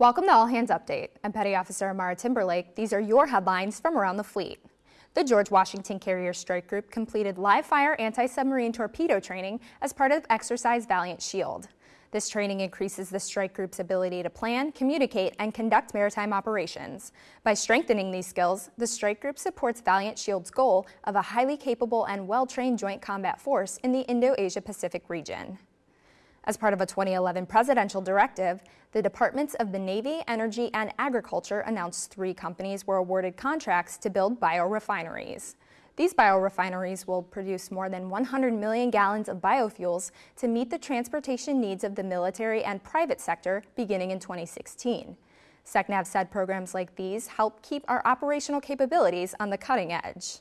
Welcome to All Hands Update. I'm Petty Officer Amara Timberlake. These are your headlines from around the fleet. The George Washington Carrier Strike Group completed live fire anti-submarine torpedo training as part of Exercise Valiant Shield. This training increases the strike group's ability to plan, communicate, and conduct maritime operations. By strengthening these skills, the strike group supports Valiant Shield's goal of a highly capable and well-trained joint combat force in the Indo-Asia Pacific region. As part of a 2011 presidential directive, the Departments of the Navy, Energy, and Agriculture announced three companies were awarded contracts to build biorefineries. These biorefineries will produce more than 100 million gallons of biofuels to meet the transportation needs of the military and private sector beginning in 2016. SECNAV said programs like these help keep our operational capabilities on the cutting edge.